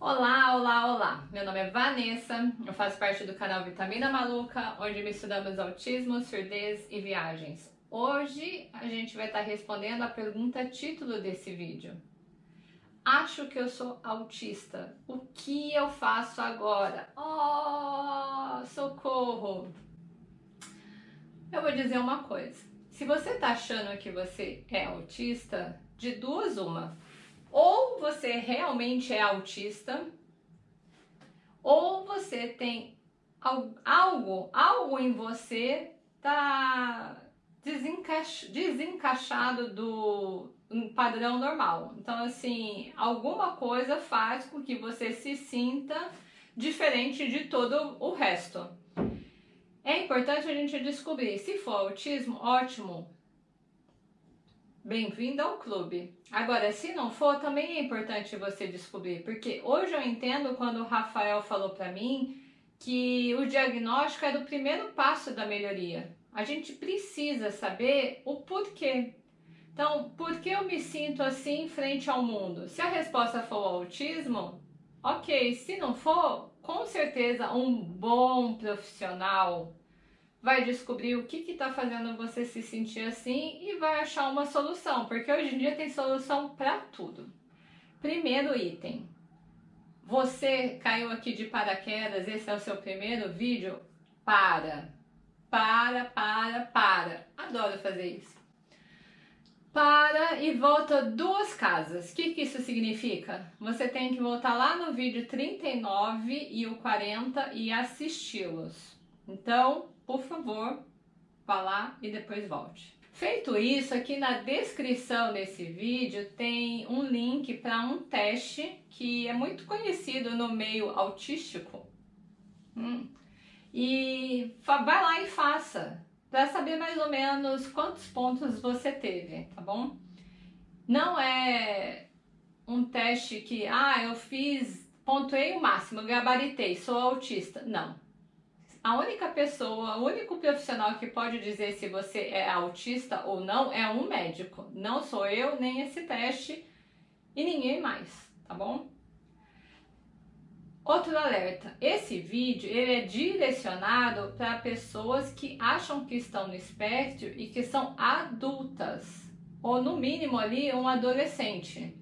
Olá, olá, olá! Meu nome é Vanessa, eu faço parte do canal Vitamina Maluca, onde misturamos autismo, surdez e viagens. Hoje a gente vai estar respondendo a pergunta título desse vídeo. Acho que eu sou autista. O que eu faço agora? Oh, socorro! Eu vou dizer uma coisa. Se você está achando que você é autista, de duas uma ou você realmente é autista, ou você tem algo, algo em você tá desencaixado do padrão normal. Então, assim, alguma coisa faz com que você se sinta diferente de todo o resto. É importante a gente descobrir. Se for autismo, ótimo, Bem-vindo ao clube. Agora, se não for, também é importante você descobrir, porque hoje eu entendo quando o Rafael falou para mim que o diagnóstico é o primeiro passo da melhoria. A gente precisa saber o porquê. Então, por que eu me sinto assim frente ao mundo? Se a resposta for autismo, ok. Se não for, com certeza um bom profissional vai descobrir o que está fazendo você se sentir assim e vai achar uma solução, porque hoje em dia tem solução para tudo. Primeiro item, você caiu aqui de paraquedas, esse é o seu primeiro vídeo? Para, para, para, para. Adoro fazer isso. Para e volta duas casas. O que, que isso significa? Você tem que voltar lá no vídeo 39 e o 40 e assisti-los. Então, por favor, vá lá e depois volte. Feito isso, aqui na descrição desse vídeo tem um link para um teste que é muito conhecido no meio autístico. Hum. E vai lá e faça, para saber mais ou menos quantos pontos você teve, tá bom? Não é um teste que, ah, eu fiz, pontuei o máximo, gabaritei, sou autista. Não, a única pessoa, o único profissional que pode dizer se você é autista ou não é um médico. Não sou eu, nem esse teste e ninguém mais, tá bom? Outro alerta, esse vídeo ele é direcionado para pessoas que acham que estão no espectro e que são adultas, ou no mínimo ali um adolescente.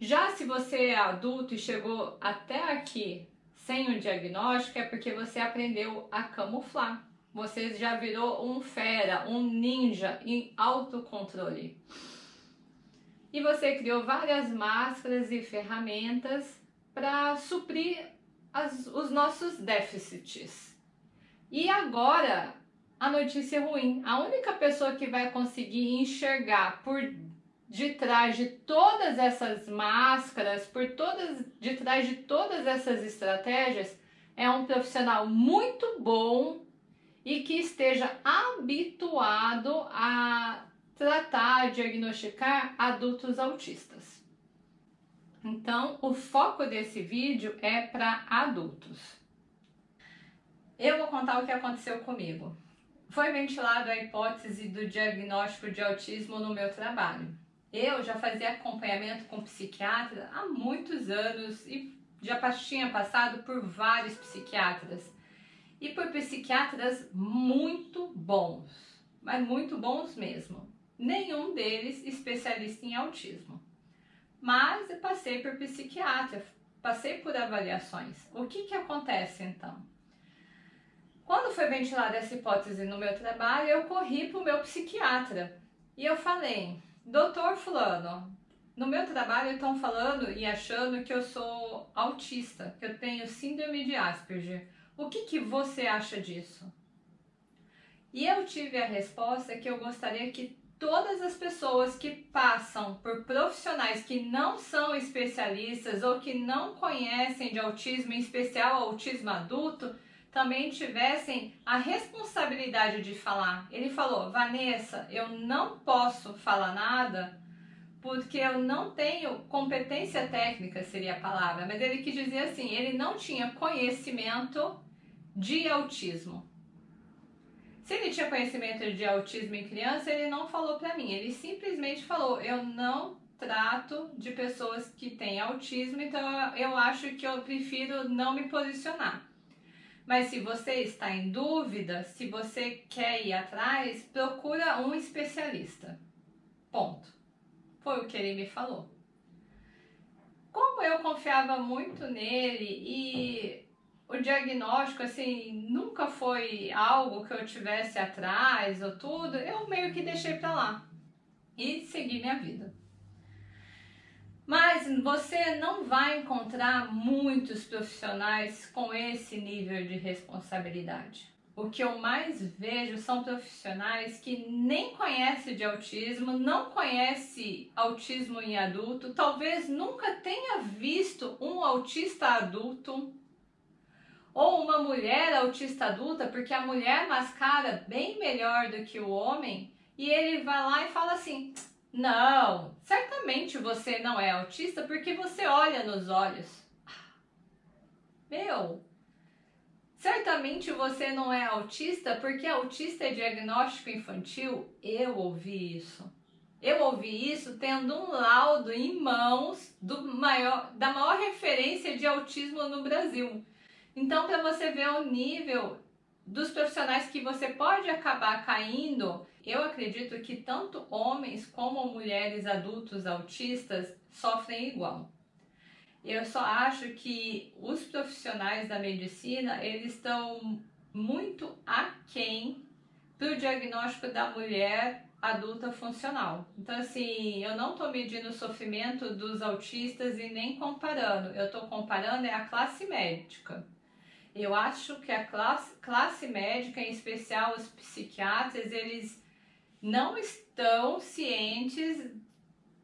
Já se você é adulto e chegou até aqui sem o diagnóstico é porque você aprendeu a camuflar. Você já virou um fera, um ninja em autocontrole. E você criou várias máscaras e ferramentas para suprir as, os nossos déficits. E agora, a notícia é ruim. A única pessoa que vai conseguir enxergar por de trás de todas essas máscaras, por todas, de trás de todas essas estratégias, é um profissional muito bom e que esteja habituado a tratar, diagnosticar adultos autistas. Então, o foco desse vídeo é para adultos. Eu vou contar o que aconteceu comigo. Foi ventilado a hipótese do diagnóstico de autismo no meu trabalho. Eu já fazia acompanhamento com psiquiatra há muitos anos e já tinha passado por vários psiquiatras e por psiquiatras muito bons, mas muito bons mesmo. Nenhum deles especialista em autismo. Mas eu passei por psiquiatra, passei por avaliações. O que, que acontece então? Quando foi ventilada essa hipótese no meu trabalho, eu corri para o meu psiquiatra e eu falei, Doutor Fulano, no meu trabalho estão falando e achando que eu sou autista, que eu tenho síndrome de Asperger. O que, que você acha disso? E eu tive a resposta que eu gostaria que todas as pessoas que passam por profissionais que não são especialistas ou que não conhecem de autismo, em especial autismo adulto, também tivessem a responsabilidade de falar. Ele falou, Vanessa, eu não posso falar nada porque eu não tenho competência técnica, seria a palavra, mas ele quis dizer assim, ele não tinha conhecimento de autismo. Se ele tinha conhecimento de autismo em criança, ele não falou para mim, ele simplesmente falou, eu não trato de pessoas que têm autismo, então eu acho que eu prefiro não me posicionar. Mas se você está em dúvida, se você quer ir atrás, procura um especialista. Ponto. Foi o que ele me falou. Como eu confiava muito nele e o diagnóstico assim nunca foi algo que eu tivesse atrás ou tudo, eu meio que deixei para lá e segui minha vida. Mas você não vai encontrar muitos profissionais com esse nível de responsabilidade. O que eu mais vejo são profissionais que nem conhecem de autismo, não conhece autismo em adulto, talvez nunca tenha visto um autista adulto ou uma mulher autista adulta, porque a mulher mascara bem melhor do que o homem, e ele vai lá e fala assim: não, certamente você não é autista porque você olha nos olhos. Meu, certamente você não é autista porque autista é diagnóstico infantil. Eu ouvi isso. Eu ouvi isso tendo um laudo em mãos maior, da maior referência de autismo no Brasil. Então, para você ver o nível dos profissionais que você pode acabar caindo, eu acredito que tanto homens como mulheres adultos autistas sofrem igual. Eu só acho que os profissionais da medicina, eles estão muito aquém para o diagnóstico da mulher adulta funcional. Então, assim, eu não estou medindo o sofrimento dos autistas e nem comparando. Eu estou comparando é a classe médica. Eu acho que a classe, classe médica, em especial os psiquiatras, eles não estão cientes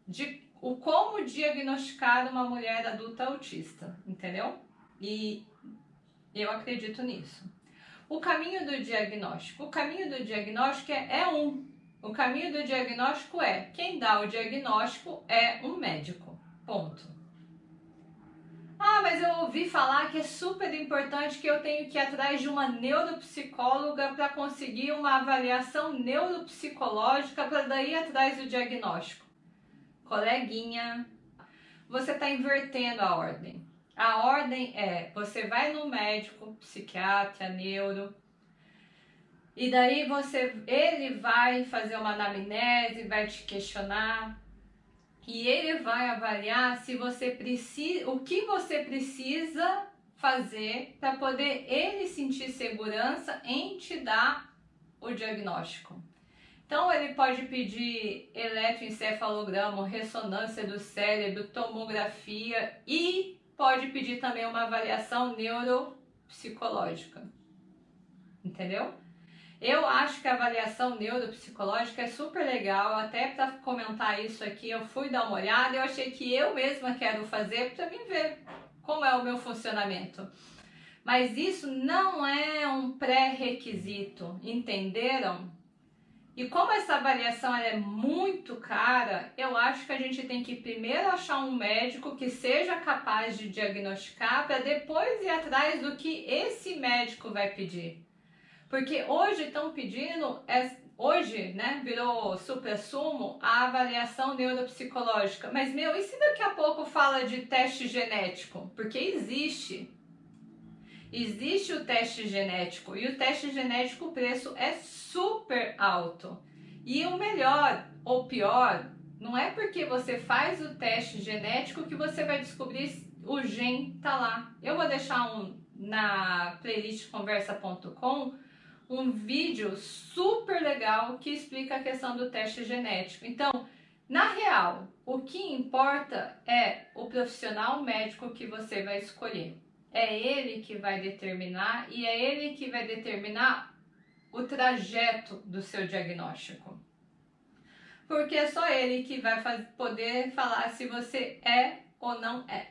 de o como diagnosticar uma mulher adulta autista, entendeu? E eu acredito nisso. O caminho do diagnóstico. O caminho do diagnóstico é, é um. O caminho do diagnóstico é quem dá o diagnóstico é um médico. Ponto. Ah, mas eu ouvi falar que é super importante que eu tenho que ir atrás de uma neuropsicóloga para conseguir uma avaliação neuropsicológica para daí atrás do diagnóstico. Coleguinha, você está invertendo a ordem. A ordem é: você vai no médico, psiquiatra, neuro, e daí você, ele vai fazer uma anamnese, vai te questionar e ele vai avaliar se você precisa, o que você precisa fazer para poder ele sentir segurança em te dar o diagnóstico. Então ele pode pedir eletroencefalograma, ressonância do cérebro, tomografia e pode pedir também uma avaliação neuropsicológica. Entendeu? Eu acho que a avaliação neuropsicológica é super legal, até para comentar isso aqui, eu fui dar uma olhada, eu achei que eu mesma quero fazer para mim ver como é o meu funcionamento. Mas isso não é um pré-requisito, entenderam? E como essa avaliação é muito cara, eu acho que a gente tem que primeiro achar um médico que seja capaz de diagnosticar para depois ir atrás do que esse médico vai pedir. Porque hoje estão pedindo, é, hoje, né, virou super sumo a avaliação neuropsicológica. Mas, meu, e se daqui a pouco fala de teste genético? Porque existe. Existe o teste genético e o teste genético o preço é super alto. E o melhor ou pior, não é porque você faz o teste genético que você vai descobrir o gen tá lá. Eu vou deixar um na playlist conversa.com um vídeo super legal que explica a questão do teste genético. Então, na real, o que importa é o profissional médico que você vai escolher. É ele que vai determinar e é ele que vai determinar o trajeto do seu diagnóstico. Porque é só ele que vai poder falar se você é ou não é.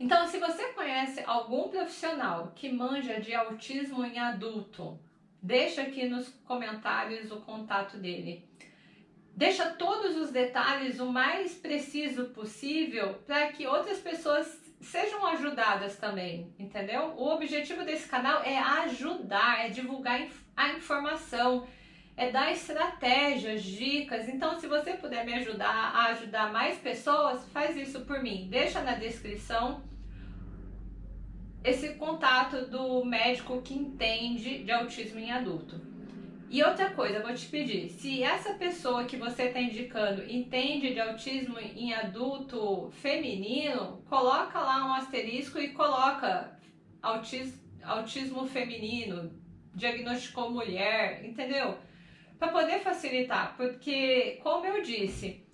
Então, se você conhece algum profissional que manja de autismo em adulto, Deixa aqui nos comentários o contato dele. Deixa todos os detalhes o mais preciso possível para que outras pessoas sejam ajudadas também, entendeu? O objetivo desse canal é ajudar, é divulgar a informação, é dar estratégias, dicas. Então, se você puder me ajudar a ajudar mais pessoas, faz isso por mim. Deixa na descrição esse contato do médico que entende de autismo em adulto. E outra coisa, eu vou te pedir, se essa pessoa que você está indicando entende de autismo em adulto feminino, coloca lá um asterisco e coloca autismo, autismo feminino, diagnosticou mulher, entendeu? Para poder facilitar, porque como eu disse,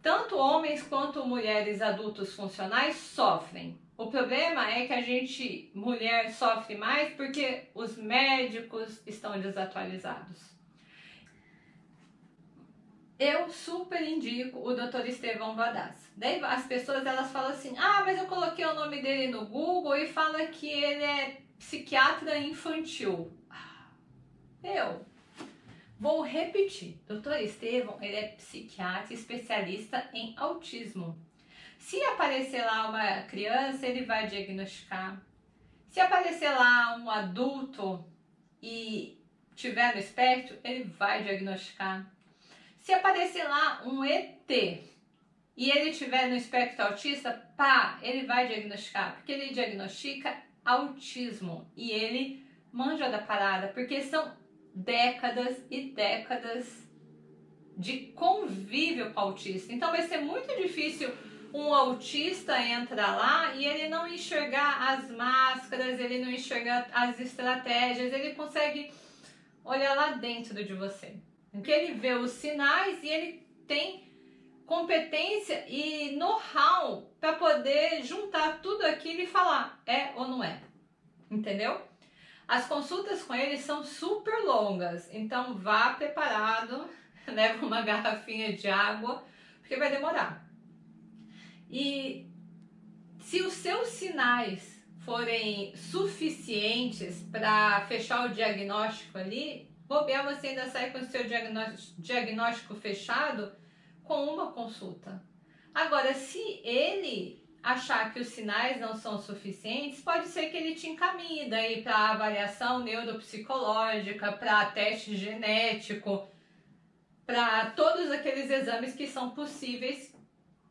tanto homens quanto mulheres adultos funcionais sofrem. O problema é que a gente, mulher, sofre mais porque os médicos estão desatualizados. Eu super indico o Dr. Estevão Vadaz. Daí as pessoas elas falam assim: "Ah, mas eu coloquei o nome dele no Google e fala que ele é psiquiatra infantil". Eu vou repetir. Dr. Estevão, ele é psiquiatra especialista em autismo. Se aparecer lá uma criança, ele vai diagnosticar. Se aparecer lá um adulto e tiver no espectro, ele vai diagnosticar. Se aparecer lá um ET e ele tiver no espectro autista, pá, ele vai diagnosticar, porque ele diagnostica autismo e ele manja da parada, porque são décadas e décadas de convívio com autista. Então vai ser muito difícil um autista entrar lá e ele não enxergar as máscaras, ele não enxergar as estratégias, ele consegue olhar lá dentro de você. Porque ele vê os sinais e ele tem competência e know-how para poder juntar tudo aquilo e falar é ou não é. Entendeu? As consultas com ele são super longas, então vá preparado, leva uma garrafinha de água, porque vai demorar. E se os seus sinais forem suficientes para fechar o diagnóstico ali, bobear você ainda sai com o seu diagnóstico fechado com uma consulta. Agora, se ele achar que os sinais não são suficientes, pode ser que ele te encaminhe daí para avaliação neuropsicológica, para teste genético, para todos aqueles exames que são possíveis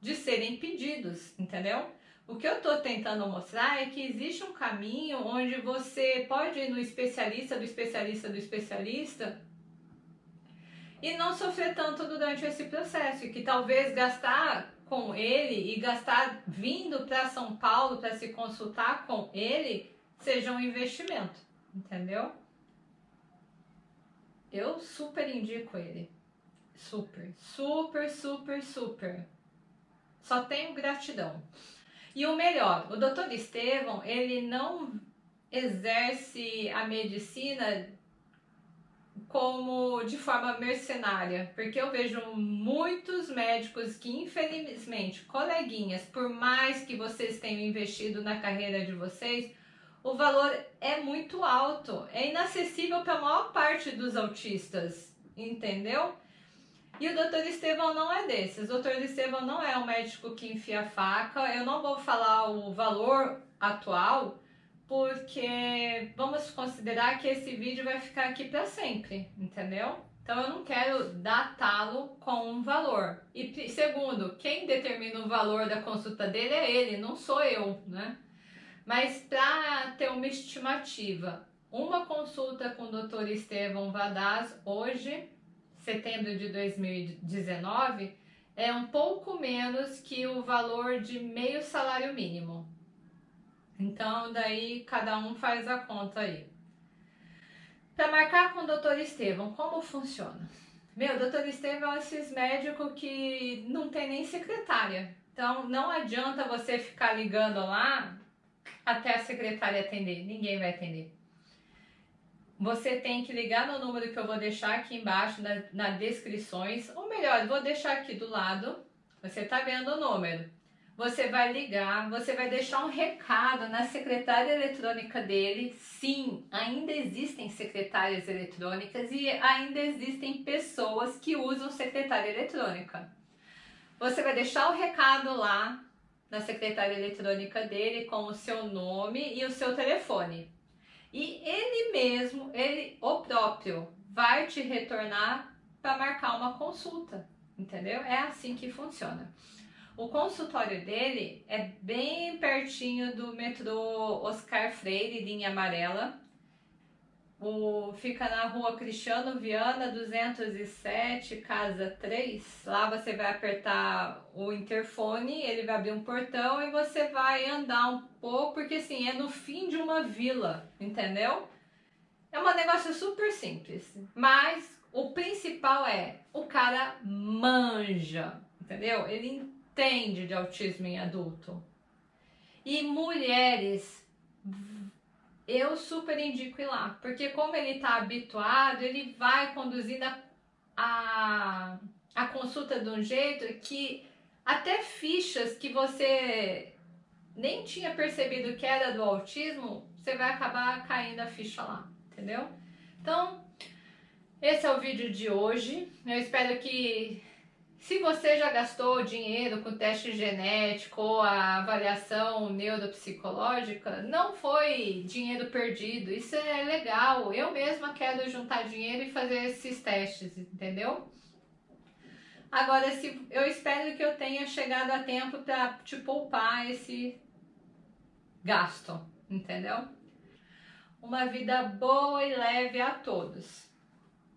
de serem pedidos, entendeu? O que eu estou tentando mostrar é que existe um caminho onde você pode ir no especialista do especialista do especialista e não sofrer tanto durante esse processo, e que talvez gastar com ele e gastar vindo para São Paulo para se consultar com ele seja um investimento, entendeu? Eu super indico ele. Super, super, super, super. Só tenho gratidão. E o melhor, o doutor Estevão, ele não exerce a medicina como de forma mercenária, porque eu vejo muitos médicos que infelizmente, coleguinhas, por mais que vocês tenham investido na carreira de vocês, o valor é muito alto, é inacessível para a maior parte dos autistas, entendeu? E o doutor Estevão não é desses. O doutor Estevão não é um médico que enfia faca. Eu não vou falar o valor atual, porque vamos considerar que esse vídeo vai ficar aqui para sempre, entendeu? Então eu não quero datá-lo com um valor. E segundo, quem determina o valor da consulta dele é ele, não sou eu, né? Mas para ter uma estimativa, uma consulta com o Dr. Estevão Vadaz hoje setembro de 2019 é um pouco menos que o valor de meio salário mínimo. Então, daí cada um faz a conta aí. Para marcar com o doutor Estevão, como funciona? Meu, doutor Estevão é esses médicos que não tem nem secretária. Então, não adianta você ficar ligando lá até a secretária atender. Ninguém vai atender você tem que ligar no número que eu vou deixar aqui embaixo na, na descrições, ou melhor, vou deixar aqui do lado, você tá vendo o número. Você vai ligar, você vai deixar um recado na secretária eletrônica dele. Sim, ainda existem secretárias eletrônicas e ainda existem pessoas que usam secretária eletrônica. Você vai deixar o recado lá na secretária eletrônica dele com o seu nome e o seu telefone. E ele mesmo, ele o próprio, vai te retornar para marcar uma consulta, entendeu? É assim que funciona. O consultório dele é bem pertinho do metrô Oscar Freire, linha amarela. O, fica na rua Cristiano Viana 207, casa 3. Lá você vai apertar o interfone, ele vai abrir um portão e você vai andar um pouco, porque assim, é no fim de uma vila, entendeu? É um negócio super simples, mas o principal é o cara manja, entendeu? Ele entende de autismo em adulto. E mulheres, eu super indico ir lá, porque como ele está habituado, ele vai conduzindo a, a, a consulta de um jeito que até fichas que você nem tinha percebido que era do autismo, você vai acabar caindo a ficha lá, entendeu? Então, esse é o vídeo de hoje. Eu espero que se você já gastou dinheiro com teste genético ou a avaliação neuropsicológica, não foi dinheiro perdido. Isso é legal. Eu mesma quero juntar dinheiro e fazer esses testes, entendeu? Agora, se, eu espero que eu tenha chegado a tempo para te poupar esse gasto, entendeu? Uma vida boa e leve a todos.